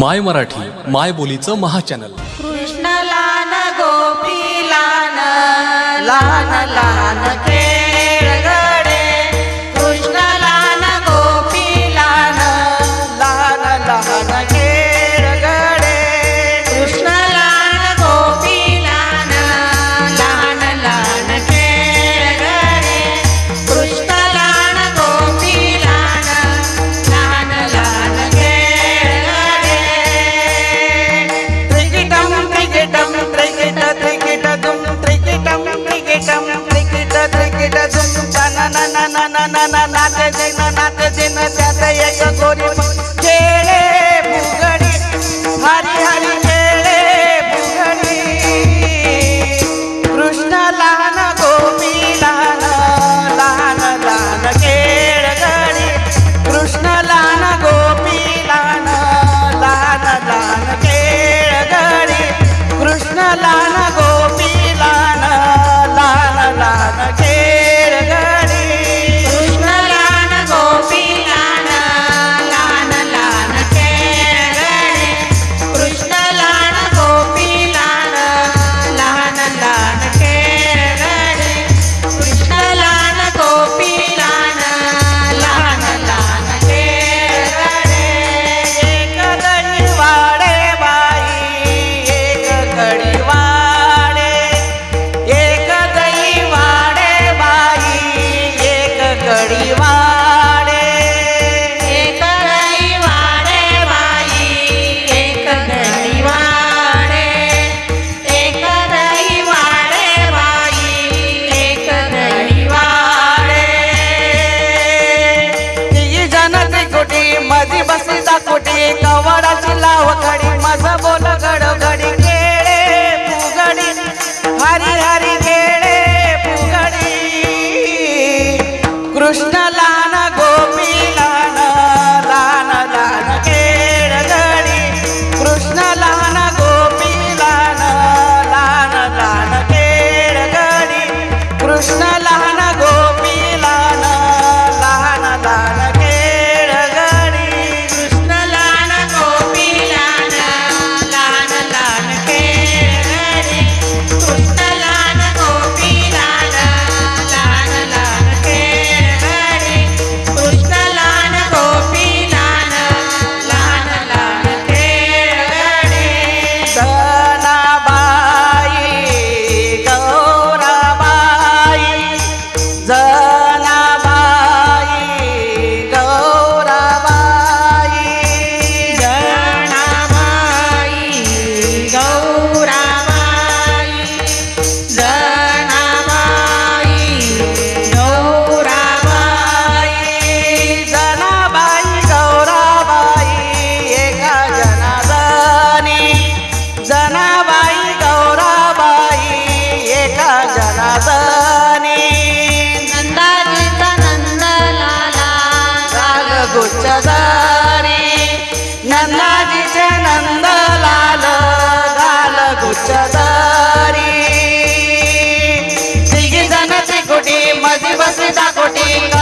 माय मराठी माय बोलीचं महाचॅनल. कृष्ण लान गोपी लान लान लान जैन नाथ जैन त्यात एक गोरी खेळे मुंगणी हरी हरी खेळे मुंगणी कृष्णाला I'm not snala कोटी